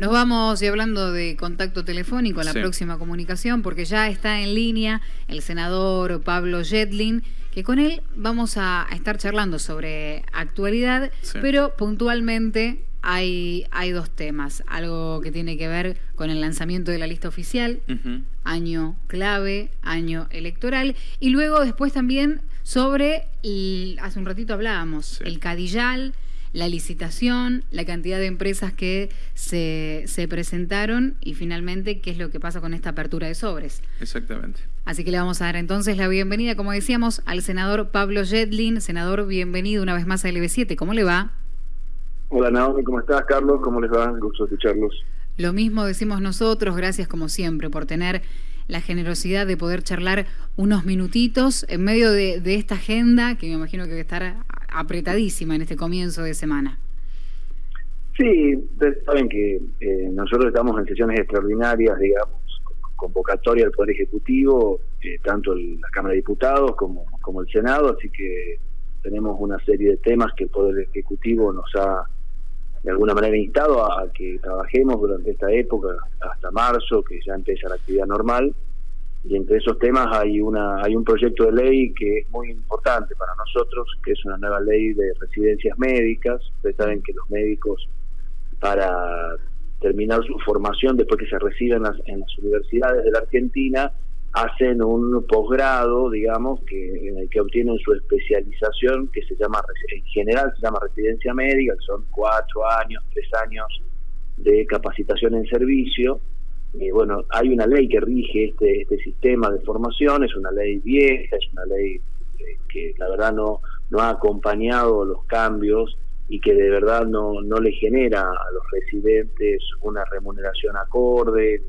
Nos vamos y hablando de contacto telefónico, la próxima comunicación, porque ya está en línea el senador Pablo Jetlin, que con él vamos a, estar charlando sobre actualidad, pero puntualmente hay, hay dos temas. Algo que tiene que ver con el lanzamiento de la lista oficial, año clave, año electoral, y luego después también sobre, hace un ratito hablábamos, el Cadillal la licitación, la cantidad de empresas que se, se, presentaron y finalmente qué es lo que pasa con esta apertura de sobres. Exactamente. Así que le vamos a dar entonces la bienvenida, como decíamos, al senador Pablo Jetlin. Senador, bienvenido una vez más a LB7. ¿Cómo le va? Hola Naomi, ¿cómo estás? Carlos, ¿cómo les va? Gusto escucharlos. Lo mismo decimos nosotros, gracias como siempre por tener la generosidad de poder charlar unos minutitos en medio de, esta agenda que me imagino que va a estar apretadísima en este comienzo de semana. Sí, saben que eh, nosotros estamos en sesiones extraordinarias, digamos, convocatoria del Poder Ejecutivo, eh, tanto la Cámara de Diputados como, como el Senado, así que tenemos una serie de temas que el Poder Ejecutivo nos ha de alguna manera instado a que trabajemos durante esta época hasta marzo, que ya empieza la actividad normal. Y entre esos temas hay una hay un proyecto de ley que es muy importante para nosotros que es una nueva ley de residencias médicas. Ustedes saben que los médicos para terminar su formación después que se reciben en las, universidades de la Argentina hacen un posgrado digamos que en el que obtienen su especialización que se llama en general se llama residencia médica que son cuatro años tres años de capacitación en servicio. Eh, bueno, hay una ley que rige este, este sistema de formación, es una ley vieja, es una ley eh, que la verdad no, no ha acompañado los cambios y que de verdad no, no le genera a los residentes una remuneración acorde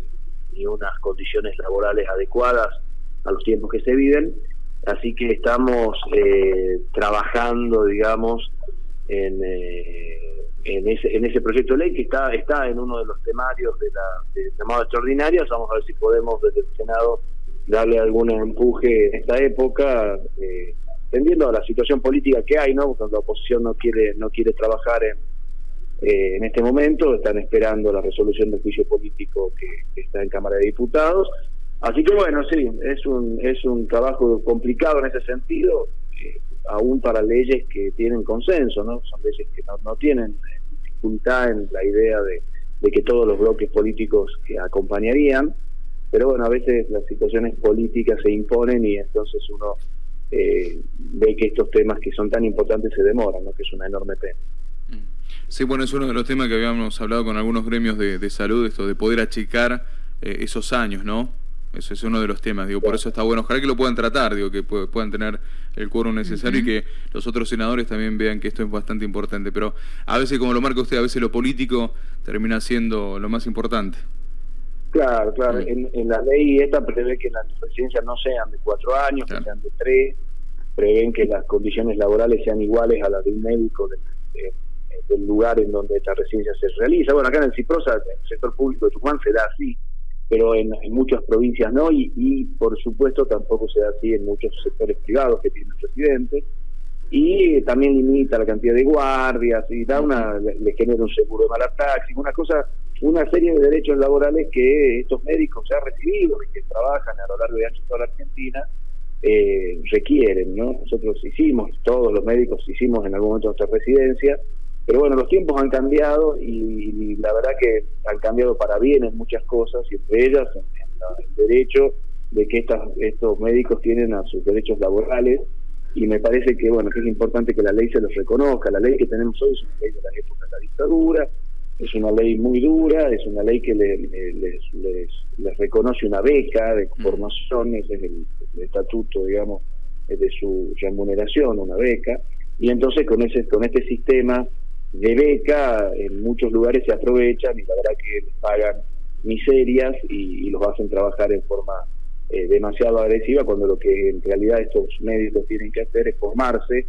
ni unas condiciones laborales adecuadas a los tiempos que se viven. Así que estamos eh, trabajando, digamos, en, en ese, en ese proyecto de ley que está está en uno de los temarios de la llamada extraordinarias. Vamos a ver si podemos desde el Senado darle algún empuje en esta época, eh, tendiendo a la situación política que hay, ¿no? Cuando la oposición no quiere no quiere trabajar en, eh, en este momento, están esperando la resolución del juicio político que, está en Cámara de Diputados. Así que bueno, sí, es un es un trabajo complicado en ese sentido. Eh, aún para leyes que tienen consenso, ¿no? Son leyes que no, tienen dificultad en la idea de, que todos los bloques políticos que acompañarían, pero bueno, a veces las situaciones políticas se imponen y entonces uno eh, ve que estos temas que son tan importantes se demoran, ¿no? que es una enorme pena. Sí, bueno, es uno de los temas que habíamos hablado con algunos gremios de, salud, esto de poder achicar eh, esos años, ¿no? Ese es uno de los temas, digo, por eso está bueno. Ojalá que lo puedan tratar, digo, que puedan tener el quórum necesario y que los otros senadores también vean que esto es bastante importante. Pero a veces, como lo marca usted, a veces lo político termina siendo lo más importante. Claro, claro. En, la ley esta prevé que las residencias no sean de cuatro años, que sean de tres. Prevén que las condiciones laborales sean iguales a las de un médico del lugar en donde esta residencia se realiza. Bueno, acá en el Ciprosa, en el sector público de Tucumán, se da así pero en, muchas provincias no, y, por supuesto tampoco se da así en muchos sectores privados que tienen residentes, y también limita la cantidad de guardias, y da una, le, genera un seguro de mala taxi, una cosa, una serie de derechos laborales que estos médicos ya recibido y que trabajan a lo largo de toda la Argentina, eh, requieren, ¿no? Nosotros hicimos, todos los médicos hicimos en algún momento nuestra residencia, pero bueno, los tiempos han cambiado y, la verdad que han cambiado para bien en muchas cosas y entre ellas el derecho de que estas, estos médicos tienen a sus derechos laborales y me parece que bueno que es importante que la ley se los reconozca. La ley que tenemos hoy es una ley de la época de la dictadura, es una ley muy dura, es una ley que les, les, reconoce una beca de mm. formación, ese es el, el estatuto, digamos, de su remuneración, una beca, y entonces con ese con este sistema de beca en muchos lugares se aprovechan y la verdad que les pagan miserias y, los hacen trabajar en forma eh, demasiado agresiva cuando lo que en realidad estos médicos tienen que hacer es formarse,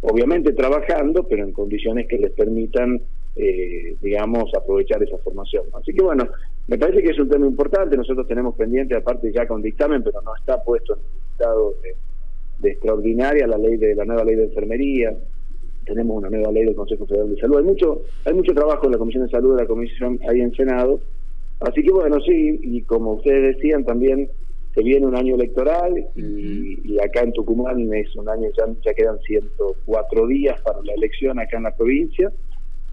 obviamente trabajando, pero en condiciones que les permitan, eh, digamos, aprovechar esa formación. Así que bueno, me parece que es un tema importante, nosotros tenemos pendiente, aparte ya con dictamen, pero no está puesto en el estado de, de extraordinaria la ley de la nueva ley de enfermería, tenemos una nueva ley del Consejo Federal de Salud. Hay mucho, hay mucho trabajo en la Comisión de Salud de la Comisión ahí en Senado. Así que bueno, sí, y como ustedes decían también, se viene un año electoral y, acá en Tucumán es un año, ya, ya quedan 104 días para la elección acá en la provincia.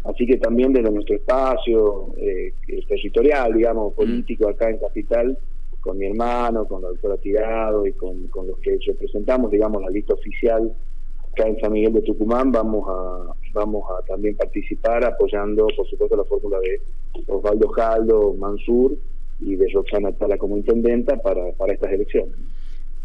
Así que también desde nuestro espacio eh, territorial, digamos, político acá en Capital, con mi hermano, con la doctora Tirado y con, con los que representamos, digamos, la lista oficial acá en San Miguel de Tucumán, vamos a vamos a también participar apoyando, por supuesto, la fórmula de Osvaldo Jaldo, Mansur y de Roxana Tala como intendenta para, para estas elecciones.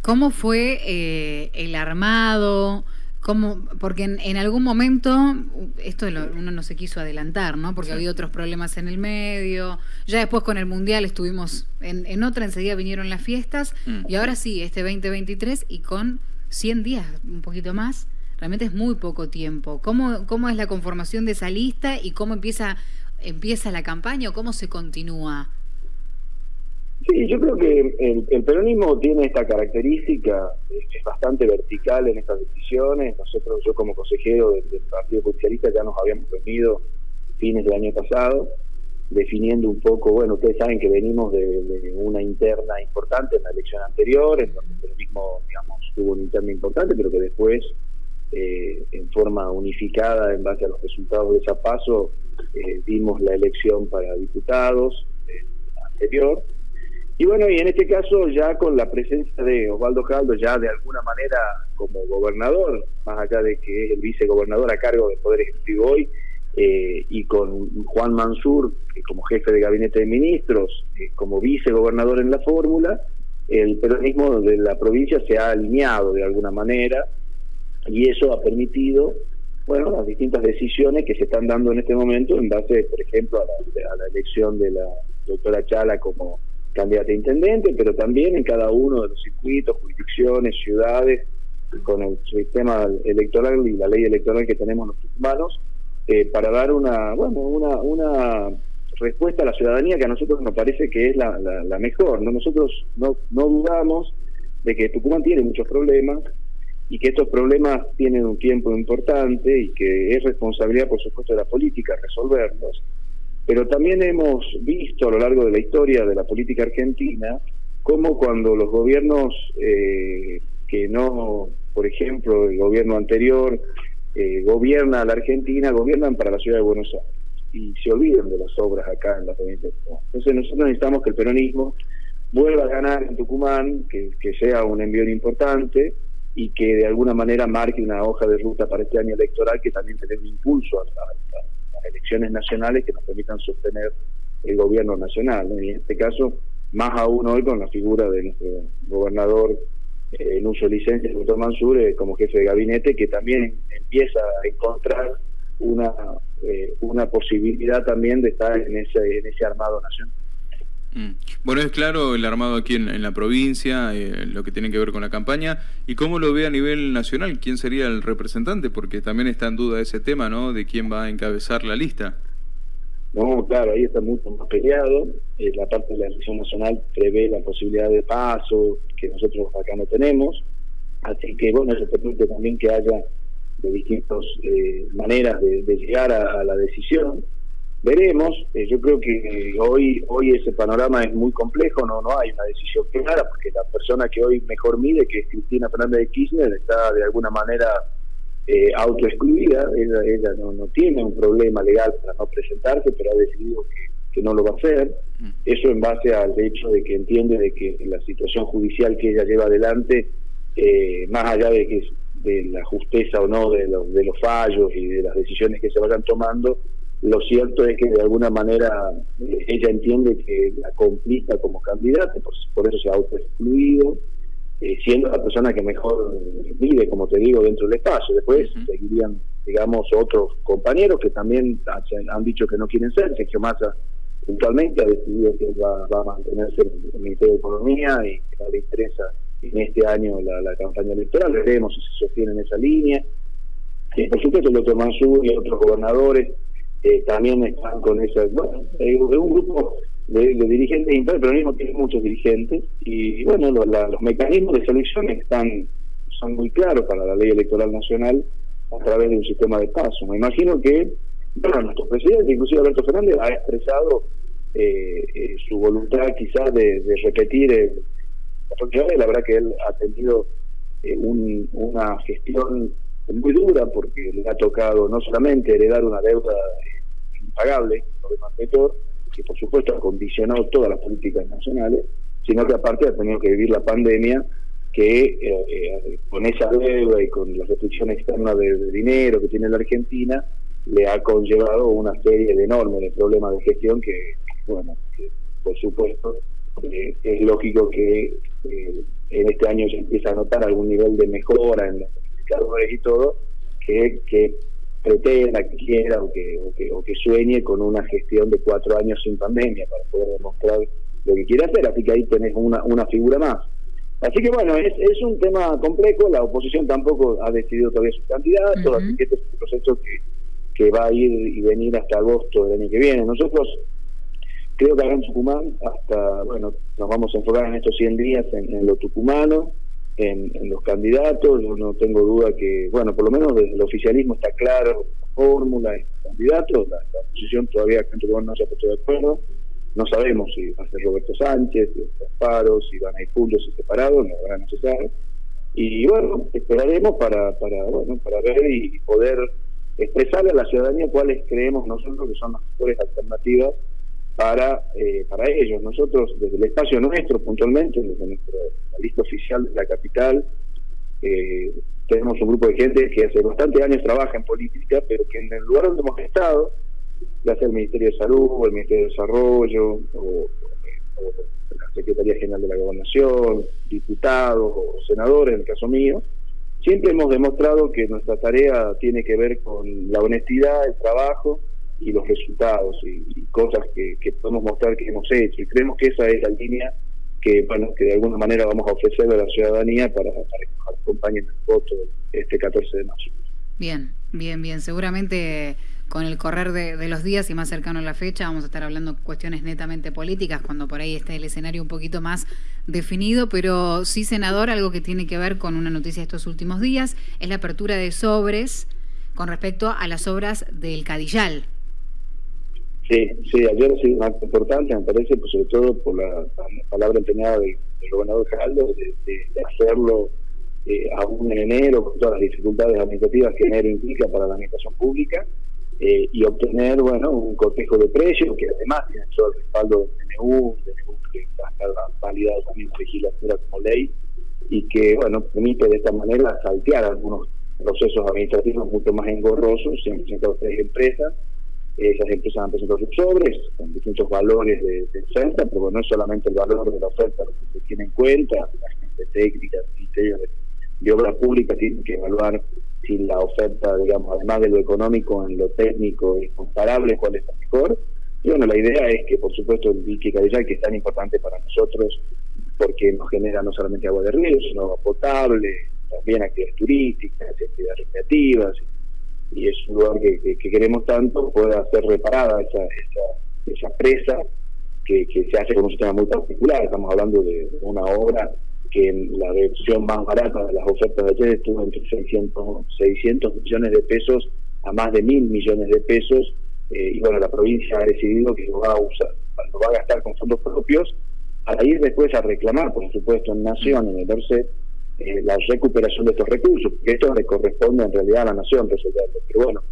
¿Cómo fue eh, el armado? ¿Cómo? Porque en, algún momento, esto uno no se quiso adelantar, ¿no? Porque había otros problemas en el medio. Ya después con el Mundial estuvimos en, en otra, enseguida vinieron las fiestas. Mm. Y ahora sí, este 2023 y con 100 días, un poquito más. Realmente es muy poco tiempo. ¿Cómo, cómo es la conformación de esa lista y cómo empieza, empieza la campaña o cómo se continúa? Sí, yo creo que el, peronismo tiene esta característica, es bastante vertical en estas decisiones. Nosotros, yo como consejero del, Partido Socialista ya nos habíamos reunido fines del año pasado, definiendo un poco, bueno, ustedes saben que venimos de, una interna importante en la elección anterior, en donde el peronismo, digamos, tuvo una interna importante, pero que después, eh, en forma unificada, en base a los resultados de esa paso, eh, dimos la elección para diputados eh, anterior. Y bueno, y en este caso ya con la presencia de Osvaldo Jaldo, ya de alguna manera como gobernador, más allá de que es el vicegobernador a cargo del Poder Ejecutivo hoy, eh, y con Juan Mansur como jefe de gabinete de ministros, eh, como vicegobernador en la fórmula, el peronismo de la provincia se ha alineado de alguna manera y eso ha permitido bueno las distintas decisiones que se están dando en este momento en base, por ejemplo, a la, la elección de la doctora Chala como candidata a intendente, pero también en cada uno de los circuitos, jurisdicciones, ciudades, con el sistema electoral y la ley electoral que tenemos los humanos, eh, para dar una, bueno, una, una respuesta a la ciudadanía que a nosotros nos parece que es la, la, mejor. ¿no? Nosotros no, no dudamos de que Tucumán tiene muchos problemas y que estos problemas tienen un tiempo importante y que es responsabilidad, por supuesto, de la política resolverlos pero también hemos visto a lo largo de la historia de la política argentina cómo cuando los gobiernos eh, que no, por ejemplo, el gobierno anterior eh, gobierna a la Argentina, gobiernan para la ciudad de Buenos Aires y se olvidan de las obras acá en la provincia de Tucumán. Entonces nosotros necesitamos que el peronismo vuelva a ganar en Tucumán, que, sea un envío importante y que de alguna manera marque una hoja de ruta para este año electoral que también tenga un impulso a, elecciones nacionales que nos permitan sostener el gobierno nacional. Y en este caso, más aún hoy con la figura de nuestro gobernador eh, en uso de licencia, el doctor Mansur, eh, como jefe de gabinete, que también empieza a encontrar una, eh, una posibilidad también de estar en ese, en ese armado nacional. Mm. Bueno, es claro el armado aquí en, la provincia, eh, lo que tiene que ver con la campaña, y cómo lo ve a nivel nacional, quién sería el representante, porque también está en duda ese tema, ¿no? De quién va a encabezar la lista. No, claro, ahí está mucho más peleado. Eh, la parte de la elección nacional prevé la posibilidad de paso, que nosotros acá no tenemos. Así que, bueno, eso permite también que haya de distintas eh, maneras de, llegar a la decisión veremos. Eh, yo creo que hoy hoy ese panorama es muy complejo, no no hay una decisión clara, porque la persona que hoy mejor mide, que es Cristina Fernández de Kirchner, está de alguna manera eh, autoexcluida. Ella, ella no, no tiene un problema legal para no presentarse, pero ha decidido que, no lo va a hacer. Mm. Eso en base al hecho de que entiende de que la situación judicial que ella lleva adelante, eh, más allá de que de la justeza o no de los, de los fallos y de las decisiones que se vayan tomando, lo cierto es que de alguna manera eh, ella entiende que la complica como candidata, por, eso se ha autoexcluido, eh, siendo la persona que mejor vive, como te digo, dentro del espacio. Después seguirían, digamos, otros compañeros que también han dicho que no quieren ser. Sergio Massa puntualmente ha decidido que va, a mantenerse en el Ministerio de Economía y que no le interesa en este año la, campaña electoral. Veremos si se sostiene en esa línea. Eh, por supuesto, el doctor Mansur y otros gobernadores eh, también están con esa, bueno, es un grupo de, dirigentes internos, pero mismo tiene muchos dirigentes, y bueno, los mecanismos de selección están son muy claros para la ley electoral nacional, a través de un sistema de paso. Me imagino que, bueno, nuestro presidente, inclusive Alberto Fernández, ha expresado eh, eh, su voluntad quizás de, repetir el, la verdad que él ha tenido eh, una gestión muy dura porque le ha tocado no solamente heredar una deuda impagable, que por supuesto ha condicionado todas las políticas nacionales, sino que aparte ha tenido que vivir la pandemia que eh, eh, con esa deuda y con la restricción externa de, dinero que tiene la Argentina, le ha conllevado una serie de enormes problemas de gestión que, bueno, por supuesto eh, es lógico que en este año se empieza a notar algún nivel de mejora en los y todo, que, que pretenda, que quiera o que, o que, sueñe con una gestión de cuatro años sin pandemia para poder demostrar lo que quiere hacer. Así que ahí tenés una, una figura más. Así que bueno, es, es un tema complejo, la oposición tampoco ha decidido todavía su candidato, así que este es un proceso que, que va a ir y venir hasta agosto del año que viene. Nosotros creo que acá en Tucumán, hasta, bueno, nos vamos a enfocar en estos 100 días en, en lo tucumano, en, los candidatos. Yo no tengo duda que, bueno, por lo menos desde el oficialismo está claro la fórmula y los candidatos. La, oposición todavía no se ha puesto de acuerdo. No sabemos si va a ser Roberto Sánchez, si Paro, si van a ir juntos y separados, no van a necesitar. Y bueno, esperaremos para, para, bueno, para ver y poder expresarle a la ciudadanía cuáles creemos nosotros que son las mejores alternativas para, eh, para ellos. Nosotros, desde el espacio nuestro, puntualmente, desde nuestra lista oficial de la capital, eh, tenemos un grupo de gente que hace bastantes años trabaja en política, pero que en el lugar donde hemos estado, ya sea el Ministerio de Salud, o el Ministerio de Desarrollo, o, la Secretaría General de la Gobernación, diputados o senadores, en el caso mío, siempre hemos demostrado que nuestra tarea tiene que ver con la honestidad, el trabajo, y los resultados y, cosas que, podemos mostrar que hemos hecho. Y creemos que esa es la línea que, bueno, que de alguna manera vamos a ofrecerle a la ciudadanía para, para que nos acompañen en el voto este 14 de marzo. Bien, bien, bien. Seguramente con el correr de, los días y más cercano a la fecha vamos a estar hablando cuestiones netamente políticas cuando por ahí esté el escenario un poquito más definido, pero sí, senador, algo que tiene que ver con una noticia de estos últimos días es la apertura de sobres con respecto a las obras del Cadillal. Sí, sí, ayer ha sido un acto importante, me parece, pues sobre todo por la, palabra empeñada del, gobernador Geraldo, de, hacerlo eh, aún en enero, con todas las dificultades administrativas que enero implica para la administración pública, eh, y obtener, bueno, un cortejo de precios que además tiene todo el respaldo del DNU, DNU que va a estar validado también en legislatura como ley, y que, bueno, permite de esta manera saltear algunos procesos administrativos mucho más engorrosos, se han tres empresas, esas empresas han presentado sus sobres con distintos valores de, oferta, pero no es solamente el valor de la oferta lo que se tiene en cuenta, la gente técnica, el de, de Obras Públicas tienen que evaluar si la oferta, digamos, además de lo económico, en lo técnico es comparable, cuál es la mejor. Y bueno, la idea es que, por supuesto, el dique Cadillal, que es tan importante para nosotros, porque nos genera no solamente agua de río, sino agua potable, también actividades turísticas, actividades recreativas, y es un lugar que, queremos tanto, pueda ser reparada esa, esa, presa que, se hace con un sistema muy particular. Estamos hablando de una obra que en la versión más barata de las ofertas de ayer estuvo entre 600, 600 millones de pesos a más de mil millones de pesos. Eh, y bueno, la provincia ha decidido que lo va a usar, lo va a gastar con fondos propios, a ir después a reclamar, por supuesto, en Nación, en el DORCET, eh, la recuperación de estos recursos, porque esto le corresponde en realidad a la nación resolverlo. Pero bueno,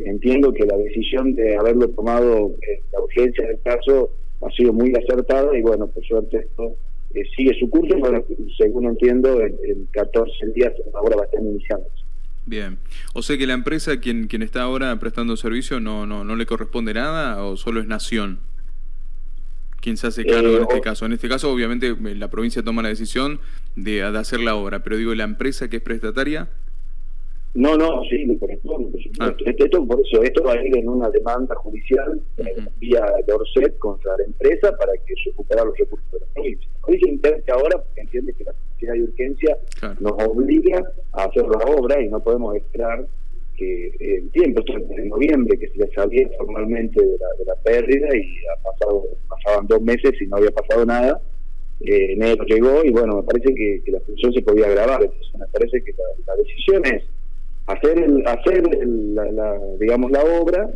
entiendo que la decisión de haberlo tomado, eh, la urgencia del caso, ha sido muy acertada y bueno, por suerte esto eh, sigue su curso, bueno, según entiendo, en, 14 días ahora va a estar iniciando. Bien, o sea que la empresa quien quien está ahora prestando servicio no no no le corresponde nada o solo es Nación quién se hace cargo en este caso. En este caso, obviamente, eh, la provincia toma la decisión de, hacer la obra, pero digo, ¿la empresa que es prestataria? No, no, sí, le corresponde, por supuesto. Ah. Esto, por eso, esto va a ir en una demanda judicial uh vía Dorset contra la empresa para que se recupere los recursos de la provincia. La provincia intenta ahora, porque entiende que la necesidad de urgencia nos obliga a hacer la obra y no podemos esperar que el tiempo, esto en noviembre, que se le sabía formalmente de la, de la pérdida y ha pasado, pasaban dos meses y no había pasado nada. Eh, enero llegó y bueno, me parece que, la función se podía agravar. Entonces, me parece que la, decisión es hacer, el, hacer la, digamos, la obra,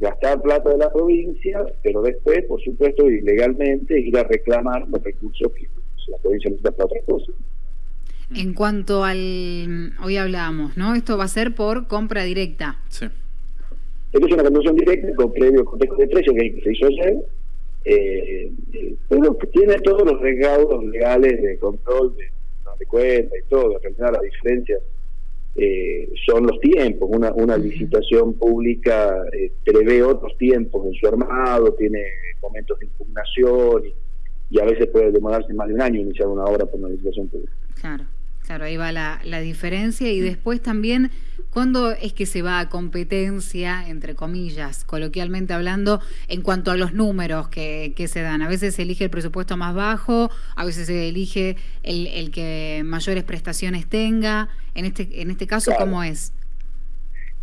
gastar plata de la provincia, pero después, por supuesto, ilegalmente ir a reclamar los recursos que la provincia necesita para otras cosas. En cuanto al, hoy hablábamos, ¿no? Esto va a ser por compra directa. Sí. Esto es una conducción directa con previo contexto de precio que se hizo ayer, eh, eh, pero tiene todos los recaudos legales de control de, de cuenta y todo. En realidad la diferencia eh, son los tiempos. Una, una licitación pública eh, prevé otros tiempos en su armado, tiene momentos de impugnación y, y a veces puede demorarse más de un año iniciar una obra por una licitación pública. Claro. Claro, ahí va la, la diferencia y después también, ¿cuándo es que se va a competencia, entre comillas, coloquialmente hablando, en cuanto a los números que, que se dan? A veces se elige el presupuesto más bajo, a veces se elige el, el que mayores prestaciones tenga. En este, en este caso, ¿cómo es?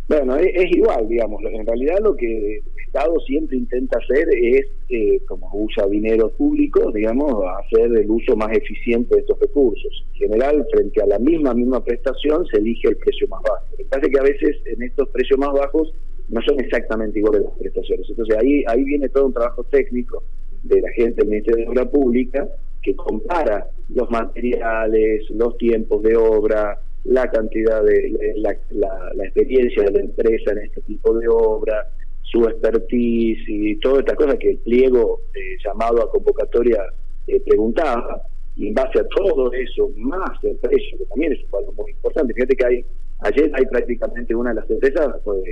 Bueno, es, igual, digamos. En realidad lo que el Estado siempre intenta hacer es, eh, como usa dinero público, digamos, hacer el uso más eficiente de estos recursos. En general, frente a la misma misma prestación, se elige el precio más bajo. Lo que pasa es que a veces en estos precios más bajos no son exactamente iguales las prestaciones. Entonces ahí, ahí viene todo un trabajo técnico de la gente del Ministerio de Obra Pública que compara los materiales, los tiempos de obra, la cantidad de la, la, experiencia de la empresa en este tipo de obra, su expertise y toda esta cosa que el pliego eh, llamado a convocatoria eh, preguntaba, y en base a todo eso, más el precio, que también es un valor muy importante. Fíjate que hay, ayer hay prácticamente una de las empresas pues,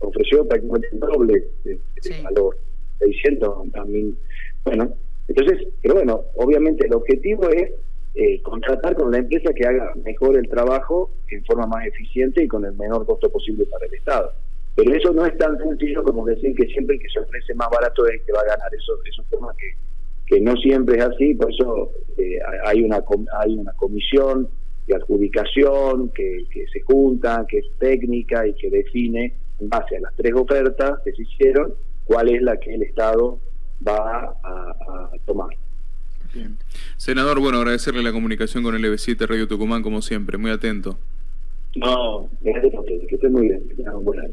ofreció prácticamente el doble de, valor, 600 también. Bueno, entonces, pero bueno, obviamente el objetivo es eh, contratar con la empresa que haga mejor el trabajo en forma más eficiente y con el menor costo posible para el Estado. Pero eso no es tan sencillo como decir que siempre el que se ofrece más barato es el que va a ganar. Eso es un tema que, que no siempre es así, por eso eh, hay, una, hay una comisión de adjudicación que, que se junta, que es técnica y que define en base a las tres ofertas que se hicieron cuál es la que el Estado va a tomar. Senador, bueno, agradecerle la comunicación con el EB7 Radio Tucumán, como siempre, muy atento. No, gracias a ustedes, que estén muy bien, que tengan un buen año.